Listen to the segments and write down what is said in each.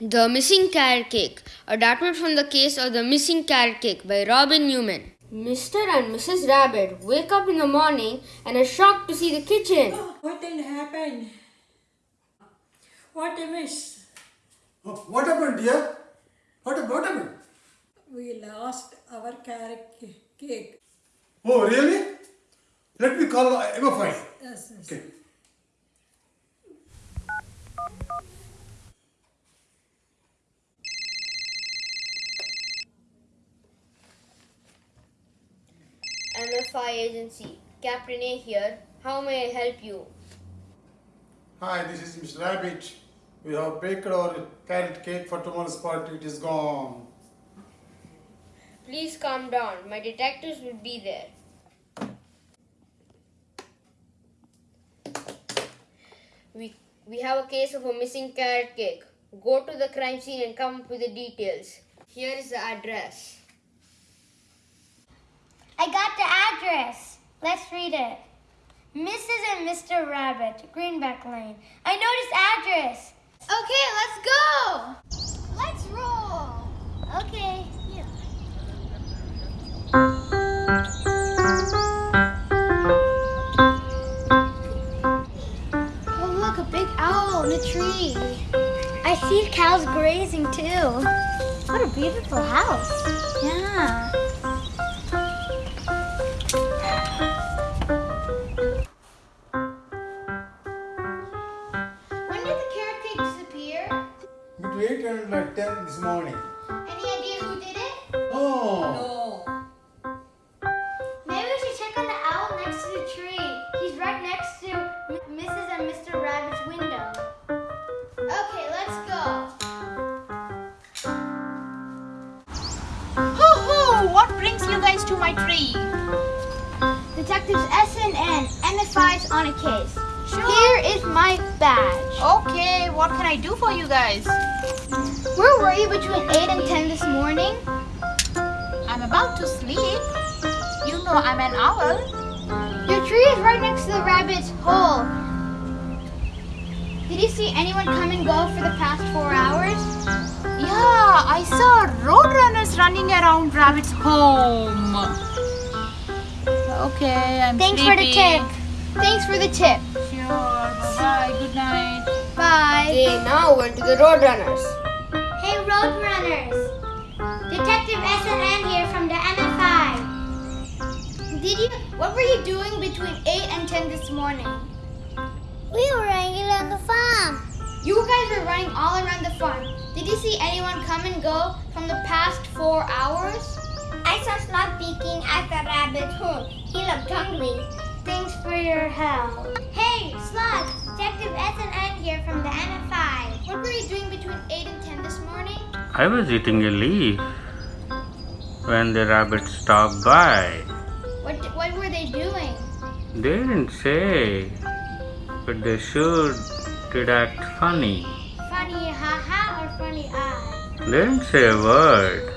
The Missing Carrot Cake, adapted from the case of the missing carrot cake by Robin Newman. Mr. and Mrs. Rabbit wake up in the morning and are shocked to see the kitchen. What did happen? What a mess. Oh, What happened, dear? What, what happened? We lost our carrot cake. Oh, really? Let me call uh, MFI. Yes, yes. Okay. MFI agency. Captain A here. How may I help you? Hi, this is Mr. Rabbit. We have baked our carrot cake for tomorrow's party. It is gone. Please calm down. My detectives will be there. We, we have a case of a missing carrot cake. Go to the crime scene and come up with the details. Here is the address. I got the address. Let's read it. Mrs. and Mr. Rabbit, Greenback Lane. I know this address. Okay, let's go. Let's roll. Okay. Yeah. Oh, look, a big owl in a tree. I see cows grazing too. What a beautiful house. Yeah. To my tree? Detectives SNN, MFI's on a case. Here is my badge. Okay, what can I do for you guys? Where were you between 8 and 10 this morning? I'm about to sleep. You know I'm an owl. Your tree is right next to the rabbit's hole. Did you see anyone come and go for the past four hours? Yeah, I saw roadrunners running around Rabbit's home. Okay, I'm Thanks for the tip. Thanks for the tip. Sure, bye-bye, good night. Bye. They now we're to the Roadrunners. Hey, Roadrunners! Detective SNN here from the MFI. Did you? What were you doing between 8 and 10 this morning? We were hanging on the farm. You guys were running all around the farm. Did you see anyone come and go from the past four hours? I saw Sloth peeking at the rabbit's hole. He looked hungry. Thanks for your help. Hey, Sloth! Detective SNN here from the MFI. What were you doing between 8 and 10 this morning? I was eating a leaf when the rabbit stopped by. What, what were they doing? They didn't say, but they sure did act funny. Funny haha or funny eye? They didn't say a word,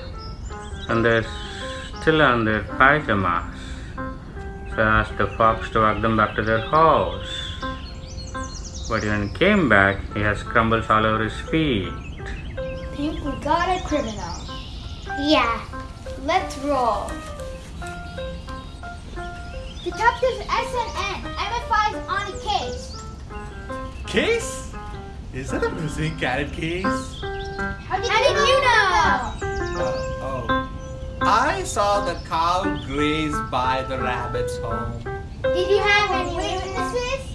and they're still on their pajamas. So I asked the fox to walk them back to their house. But when he came back, he has crumbles all over his feet. Think we got a criminal. Yeah. Let's roll. Detectives SNN, MFI's on a case. Case? Is that a missing carrot case? How did, you know? Uh, oh. I saw the cow graze by the rabbit's home. Did you have any witnesses?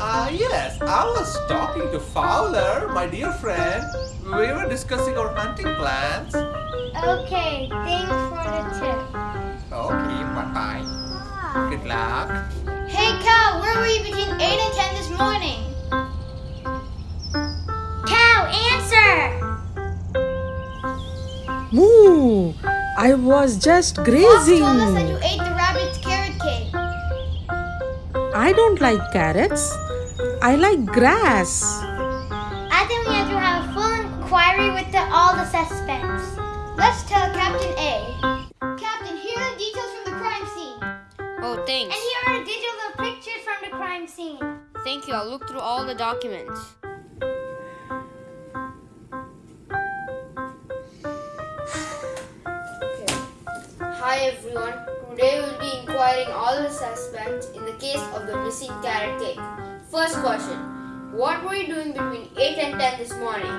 Ah, yes, I was talking to Fowler, my dear friend. We were discussing our hunting plans. Okay, thanks for the tip. Okay, bye bye. Good luck. Cow, where were you between 8 and 10 this morning? Cow, answer! Moo! I was just Fox grazing. told us that you ate the rabbit's carrot cake. I don't like carrots. I like grass. I think we have to have a full inquiry with the, all the suspects. Let's tell I'll look through all the documents. okay. Hi everyone. Today we'll be inquiring all the suspects in the case of the missing carrot cake. First question. What were you doing between 8 and 10 this morning?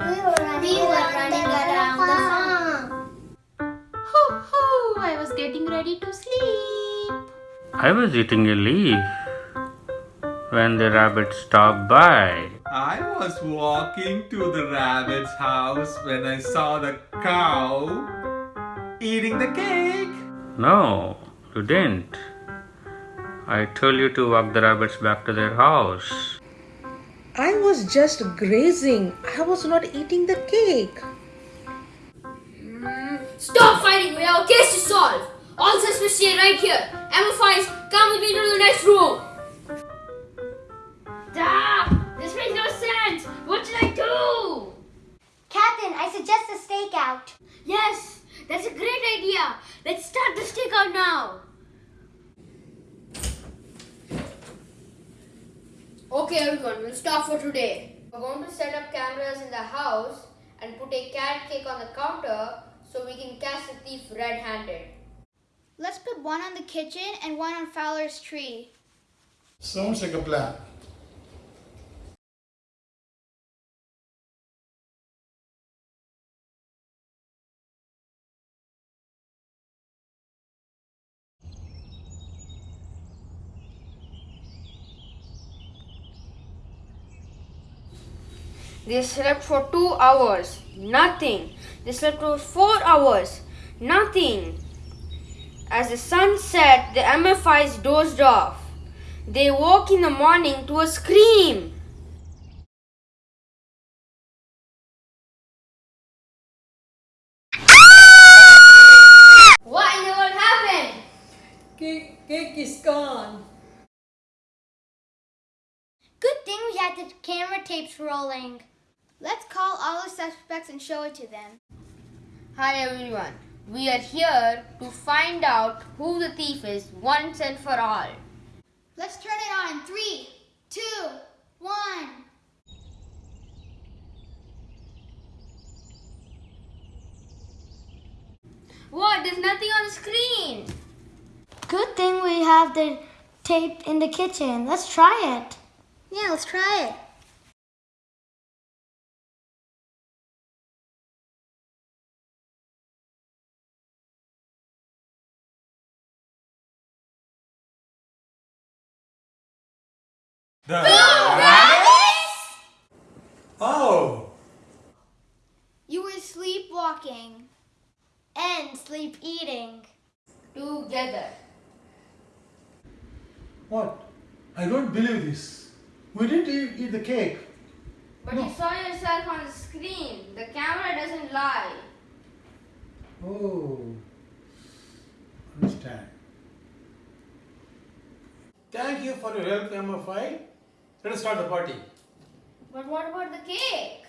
We were running, we were running around, the farm. Ho ho! I was getting ready to sleep. I was eating a leaf when the rabbit stopped by. I was walking to the rabbit's house when I saw the cow eating the cake. No, you didn't. I told you to walk the rabbits back to their house. I was just grazing. I was not eating the cake. Mm, stop fighting! We have a case to solve. All suspects stay right here. Emma MFIs, come with me to the next room. That's a great idea. Let's start the stakeout now. Okay, everyone, we'll start for today. We're going to set up cameras in the house and put a carrot cake on the counter so we can catch the thief red-handed. Let's put one on the kitchen and one on Fowler's tree. Sounds like a plan. They slept for two hours. Nothing. They slept for four hours. Nothing. As the sun set, the MFIs dozed off. They woke in the morning to a scream. What in the world happened? Cake, cake is gone. Good thing we had the camera tapes rolling. Let's call all the suspects and show it to them. Hi everyone. We are here to find out who the thief is once and for all. Let's turn it on. Three, two, one. What? There's nothing on the screen. Good thing we have the tape in the kitchen. Let's try it. Yeah, let's try it. The rabbit? Oh, You were sleepwalking and sleep eating. Together. what? I don't believe this. We didn't eat, eat the cake. But you saw yourself on the screen. The camera doesn't lie. Oh, understand. Thank you for your help, MFI. Let us start the party. But what about the cake?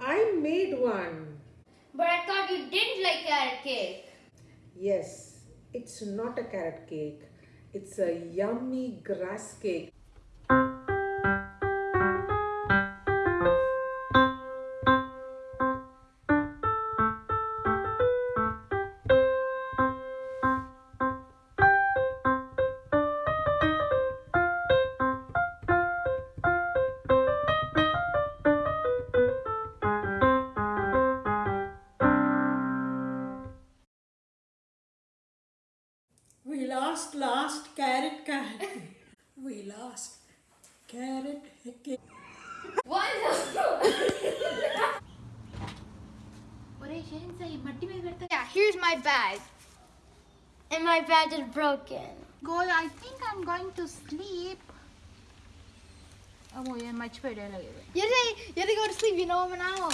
I made one. But I thought you didn't like carrot cake. Yes, it's not a carrot cake. It's a yummy grass cake. We lost last carrot cake. We lost carrot cake. What? Yeah, here's my bag. And my bag is broken. Goy, I think I'm going to sleep. Oh, yeah, much better. You say you have to go to sleep, you know I'm an owl.